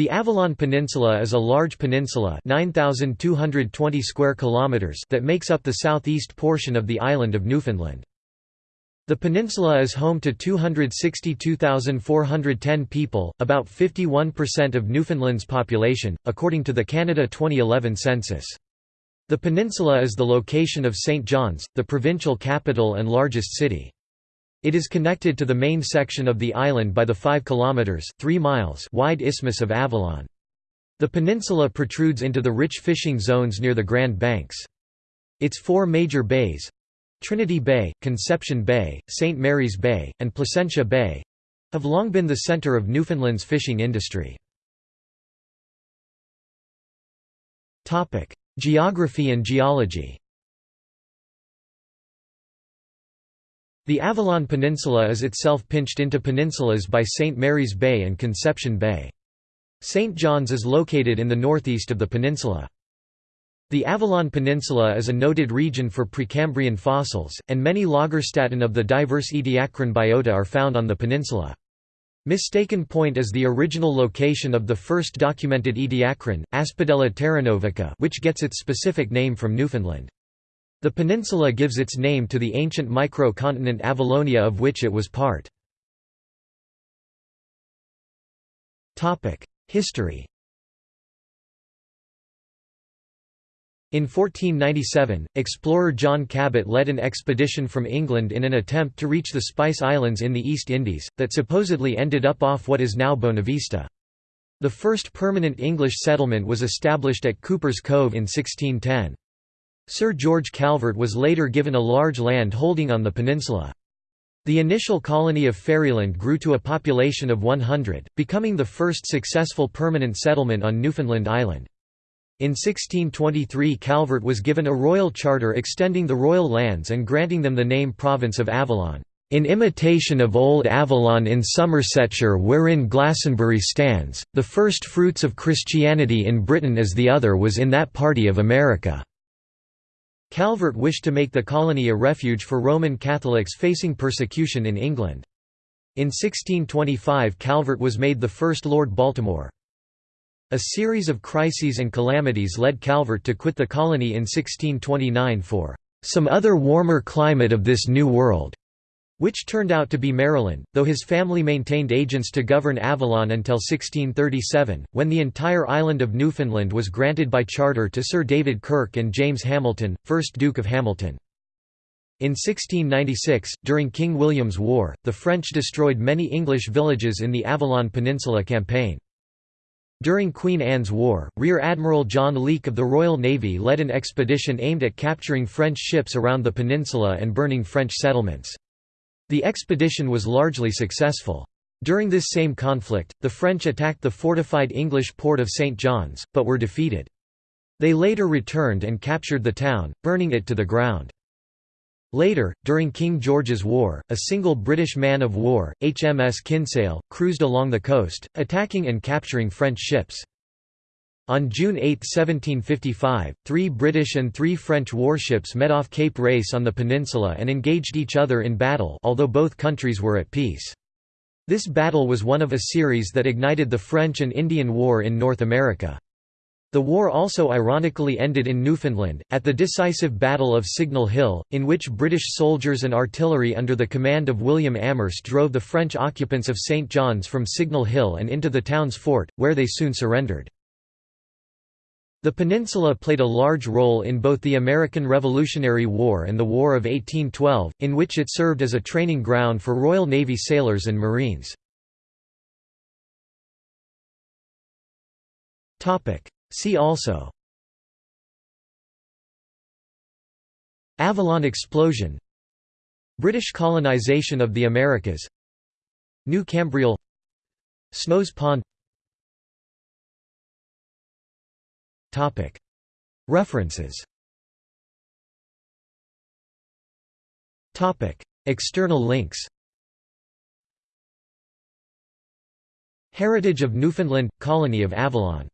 The Avalon Peninsula is a large peninsula 9,220 square kilometers that makes up the southeast portion of the island of Newfoundland. The peninsula is home to 262,410 people, about 51% of Newfoundland's population, according to the Canada 2011 census. The peninsula is the location of St. John's, the provincial capital and largest city. It is connected to the main section of the island by the 5 kilometers 3 miles wide Isthmus of Avalon. The peninsula protrudes into the rich fishing zones near the Grand Banks. Its four major bays Trinity Bay, Conception Bay, St. Mary's Bay, and Placentia Bay have long been the center of Newfoundland's fishing industry. Geography and geology The Avalon Peninsula is itself pinched into peninsulas by St. Mary's Bay and Conception Bay. St. John's is located in the northeast of the peninsula. The Avalon Peninsula is a noted region for Precambrian fossils, and many Lagerstätten of the diverse Ediacaran biota are found on the peninsula. Mistaken Point is the original location of the first documented Ediacaran, Aspidella terranovica which gets its specific name from Newfoundland. The peninsula gives its name to the ancient micro-continent Avalonia of which it was part. History In 1497, explorer John Cabot led an expedition from England in an attempt to reach the Spice Islands in the East Indies, that supposedly ended up off what is now Bonavista. The first permanent English settlement was established at Cuper's Cove in 1610. Sir George Calvert was later given a large land holding on the peninsula. The initial colony of Ferryland grew to a population of 100, becoming the first successful permanent settlement on Newfoundland Island. In 1623 Calvert was given a royal charter extending the royal lands and granting them the name Province of Avalon, "...in imitation of old Avalon in Somersetshire wherein Glastonbury stands, the first fruits of Christianity in Britain as the other was in that party of America." Calvert wished to make the colony a refuge for Roman Catholics facing persecution in England. In 1625 Calvert was made the first Lord Baltimore. A series of crises and calamities led Calvert to quit the colony in 1629 for "...some other warmer climate of this New World." Which turned out to be Maryland, though his family maintained agents to govern Avalon until 1637, when the entire island of Newfoundland was granted by charter to Sir David Kirke and James Hamilton, 1st Duke of Hamilton. In 1696, during King William's War, the French destroyed many English villages in the Avalon Peninsula campaign. During Queen Anne's War, Rear Admiral John Leake of the Royal Navy led an expedition aimed at capturing French ships around the peninsula and burning French settlements. The expedition was largely successful. During this same conflict, the French attacked the fortified English port of St. John's, but were defeated. They later returned and captured the town, burning it to the ground. Later, during King George's War, a single British man-of-war, HMS Kinsale, cruised along the coast, attacking and capturing French ships. On June 8, 1755, three British and three French warships met off Cape Race on the peninsula and engaged each other in battle although both countries were at peace. This battle was one of a series that ignited the French and Indian War in North America. The war also ironically ended in Newfoundland, at the decisive Battle of Signal Hill, in which British soldiers and artillery under the command of William Amherst drove the French occupants of St. John's from Signal Hill and into the town's fort, where they soon surrendered. The peninsula played a large role in both the American Revolutionary War and the War of 1812, in which it served as a training ground for Royal Navy sailors and Marines. See also. Avalon explosion. British colonization of the Americas. New Cambriol Snow's Pond References. External links. Heritage of Newfoundland – Colony of Avalon